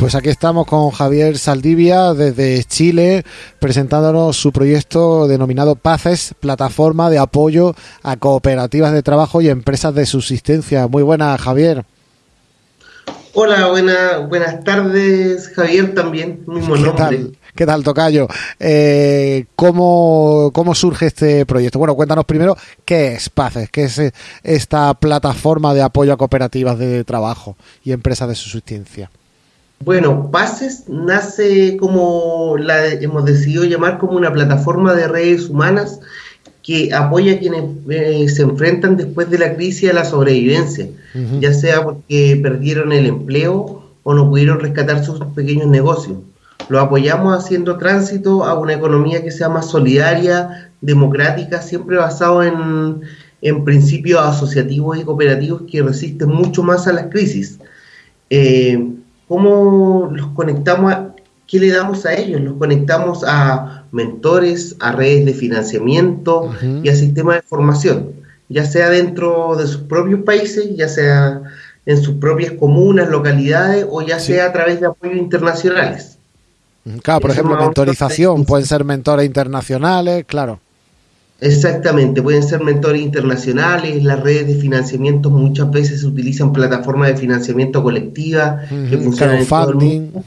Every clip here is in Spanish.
Pues aquí estamos con Javier Saldivia desde Chile presentándonos su proyecto denominado PACES, plataforma de apoyo a cooperativas de trabajo y empresas de subsistencia. Muy buena, Javier. Hola, buena, buenas tardes, Javier también, mismo ¿Qué nombre. Tal? ¿Qué tal, Tocayo? Eh, ¿cómo, ¿Cómo surge este proyecto? Bueno, cuéntanos primero qué es PACES, qué es eh, esta plataforma de apoyo a cooperativas de trabajo y empresas de subsistencia. Bueno, PACES nace como la hemos decidido llamar como una plataforma de redes humanas que apoya a quienes eh, se enfrentan después de la crisis a la sobrevivencia, uh -huh. ya sea porque perdieron el empleo o no pudieron rescatar sus pequeños negocios. Lo apoyamos haciendo tránsito a una economía que sea más solidaria, democrática, siempre basado en, en principios asociativos y cooperativos que resisten mucho más a las crisis. Eh, ¿Cómo los conectamos? A, ¿Qué le damos a ellos? Los conectamos a mentores, a redes de financiamiento uh -huh. y a sistemas de formación, ya sea dentro de sus propios países, ya sea en sus propias comunas, localidades o ya sí. sea a través de apoyos internacionales. Claro, por Eso ejemplo, mentorización, pueden ser mentores internacionales, claro. Exactamente, pueden ser mentores internacionales, las redes de financiamiento muchas veces se utilizan plataformas de financiamiento colectiva uh -huh, que funcionan en todo el mundo.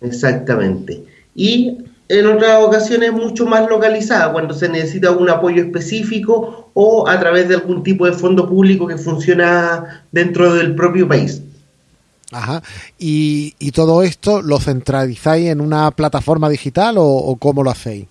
Exactamente. Y en otras ocasiones mucho más localizada, cuando se necesita un apoyo específico o a través de algún tipo de fondo público que funciona dentro del propio país. Ajá. ¿Y, y todo esto lo centralizáis en una plataforma digital o, o cómo lo hacéis?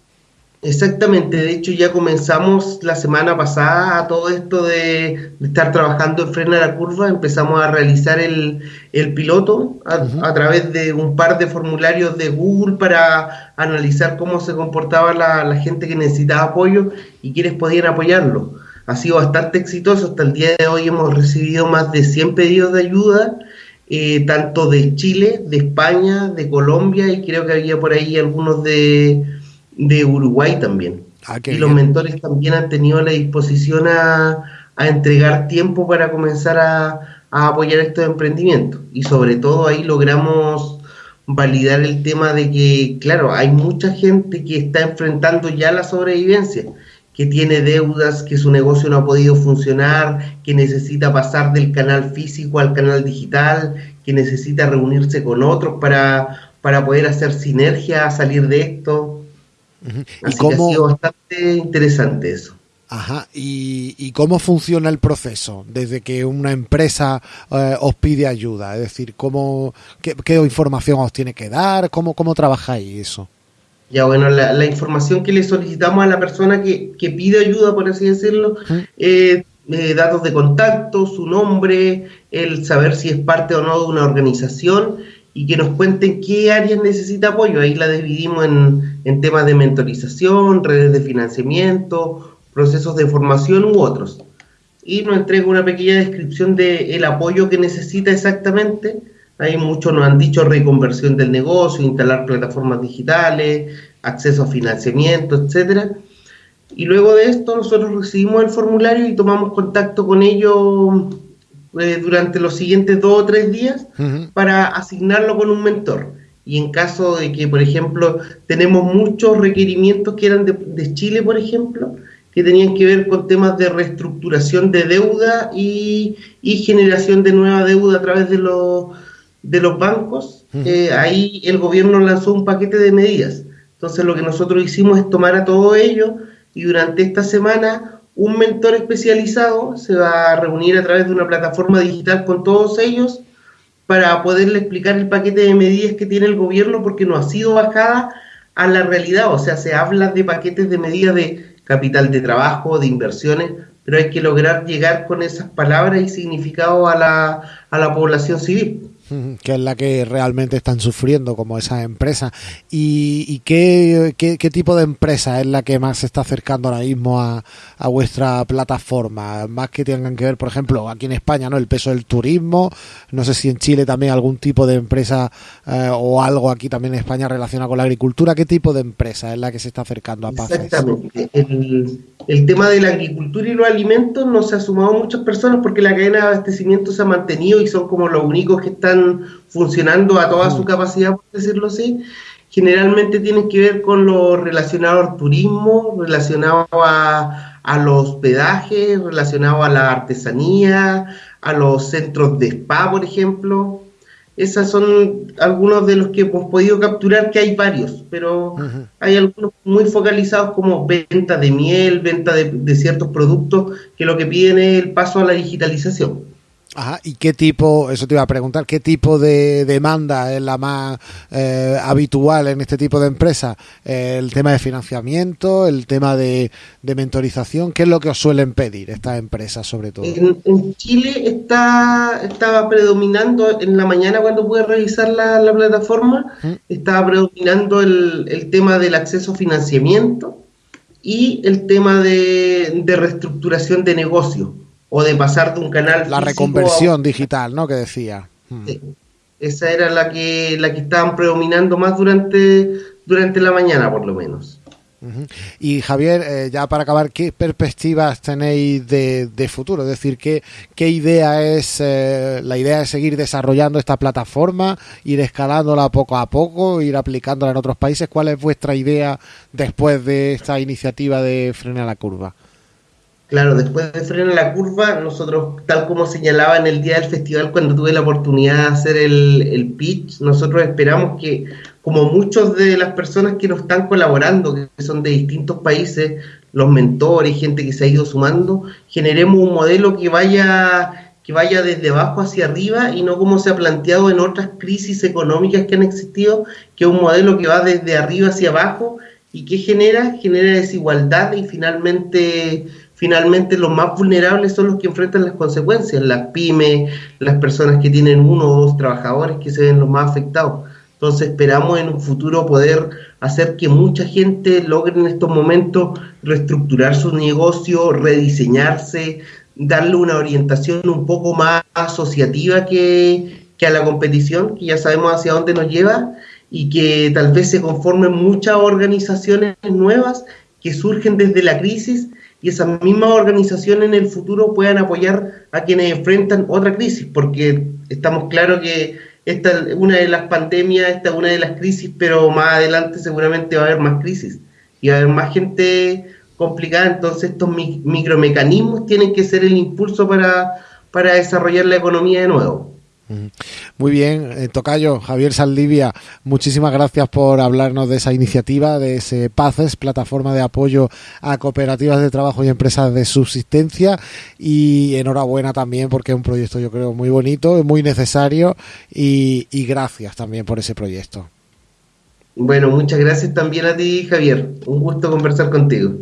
Exactamente, de hecho ya comenzamos la semana pasada a todo esto de, de, estar trabajando en Frena la Curva, empezamos a realizar el, el piloto a, uh -huh. a, través de un par de formularios de Google para analizar cómo se comportaba la, la gente que necesitaba apoyo y quienes podían apoyarlo. Ha sido bastante exitoso, hasta el día de hoy hemos recibido más de 100 pedidos de ayuda, eh, tanto de Chile, de España, de Colombia y creo que había por ahí algunos de de Uruguay también. Ah, y los bien. mentores también han tenido la disposición a, a entregar tiempo para comenzar a, a, apoyar estos emprendimientos. Y sobre todo ahí logramos validar el tema de que, claro, hay mucha gente que está enfrentando ya la sobrevivencia, que tiene deudas, que su negocio no ha podido funcionar, que necesita pasar del canal físico al canal digital, que necesita reunirse con otros para, para poder hacer sinergia, salir de esto. Uh -huh. Así ¿Y cómo... que ha sido bastante interesante eso. Ajá, ¿Y, ¿Y, cómo funciona el proceso desde que una empresa eh, os pide ayuda? Es decir, ¿cómo, qué, qué, información os tiene que dar? ¿Cómo, cómo trabajáis eso? Ya, bueno, la, la, información que le solicitamos a la persona que, que pide ayuda, por así decirlo, eh, eh, datos de contacto, su nombre, el saber si es parte o no de una organización y que nos cuenten qué áreas necesita apoyo. Ahí la dividimos en, en temas de mentorización, redes de financiamiento, procesos de formación u otros. Y nos entrega una pequeña descripción del el apoyo que necesita exactamente. Ahí muchos nos han dicho reconversión del negocio, instalar plataformas digitales, acceso a financiamiento, etcétera. Y luego de esto nosotros recibimos el formulario y tomamos contacto con ellos eh, durante los siguientes dos o tres días uh -huh. para asignarlo con un mentor. Y en caso de que, por ejemplo, tenemos muchos requerimientos que eran de, de Chile, por ejemplo, que tenían que ver con temas de reestructuración de deuda y, y generación de nueva deuda a través de los, de los bancos, uh -huh. eh, ahí el gobierno lanzó un paquete de medidas. Entonces lo que nosotros hicimos es tomar a todo ello y durante esta semana un mentor especializado se va a reunir a través de una plataforma digital con todos ellos para poderle explicar el paquete de medidas que tiene el gobierno porque no ha sido bajada a la realidad, o sea, se habla de paquetes de medidas de capital de trabajo, de inversiones, pero hay que lograr llegar con esas palabras y significado a la, a la población civil que es la que realmente están sufriendo como esa empresa. ¿Y, y qué, qué, tipo de empresa es la que más se está acercando ahora mismo a, a, vuestra plataforma? Más que tengan que ver, por ejemplo, aquí en España, ¿no? El peso del turismo, no sé si en Chile también algún tipo de empresa eh, o algo aquí también en España relacionado con la agricultura. ¿Qué tipo de empresa es la que se está acercando a Paz? Exactamente. El, el tema de la agricultura y los alimentos no se ha sumado muchas personas porque la cadena de abastecimiento se ha mantenido y son como los únicos que están están funcionando a toda su capacidad, por decirlo así, generalmente tienen que ver con lo relacionado al turismo, relacionado a, a los hospedajes, relacionado a la artesanía, a los centros de spa, por ejemplo. Esas son algunos de los que hemos podido capturar, que hay varios, pero hay algunos muy focalizados como venta de miel, venta de, ciertos productos, que lo que piden es el paso a la digitalización. Ajá, ¿y qué tipo, eso te iba a preguntar, qué tipo de demanda es la más eh, habitual en este tipo de empresas? Eh, el tema de financiamiento, el tema de, mentorización, ¿qué es lo que os suelen pedir estas empresas sobre todo? En, Chile está, estaba predominando, en la mañana cuando pude revisar la, plataforma, ¿Mm? estaba predominando el, tema del acceso a financiamiento y el tema de, de reestructuración de negocio o de pasar de un canal. La reconversión digital, ¿no? Que decía. Hmm. Esa era la que, la que estaban predominando más durante, durante la mañana, por lo menos. Y Javier, eh, ya para acabar, ¿qué perspectivas tenéis de, futuro? Es decir, ¿qué, qué idea es? Eh, ¿La idea es seguir desarrollando esta plataforma, ir escalándola poco a poco, ir aplicándola en otros países? ¿Cuál es vuestra idea después de esta iniciativa de Frena la Curva? Claro, después de frenar la curva, nosotros, tal como señalaba en el día del festival, cuando tuve la oportunidad de hacer el, pitch, nosotros esperamos que, como muchos de las personas que nos están colaborando, que son de distintos países, los mentores, gente que se ha ido sumando, generemos un modelo que vaya que vaya desde abajo hacia arriba y no como se ha planteado en otras crisis económicas que han existido, que es un modelo que va desde arriba hacia abajo y que genera, genera desigualdad y finalmente finalmente los más vulnerables son los que enfrentan las consecuencias, las pymes, las personas que tienen uno o dos trabajadores que se ven los más afectados. Entonces esperamos en un futuro poder hacer que mucha gente logre en estos momentos reestructurar su negocio, rediseñarse, darle una orientación un poco más asociativa que, que a la competición, que ya sabemos hacia dónde nos lleva, y que tal vez se conformen muchas organizaciones nuevas que surgen desde la crisis y esas mismas organizaciones en el futuro puedan apoyar a quienes enfrentan otra crisis, porque estamos claros que esta es una de las pandemias, esta es una de las crisis, pero más adelante seguramente va a haber más crisis y va a haber más gente complicada, entonces estos micromecanismos tienen que ser el impulso para, para desarrollar la economía de nuevo. Muy bien, eh, Tocayo, Javier Saldivia, muchísimas gracias por hablarnos de esa iniciativa, de ese PACES, plataforma de apoyo a cooperativas de trabajo y empresas de subsistencia. Y enhorabuena también porque es un proyecto yo creo muy bonito, muy necesario y, y gracias también por ese proyecto. Bueno, muchas gracias también a ti, Javier. Un gusto conversar contigo.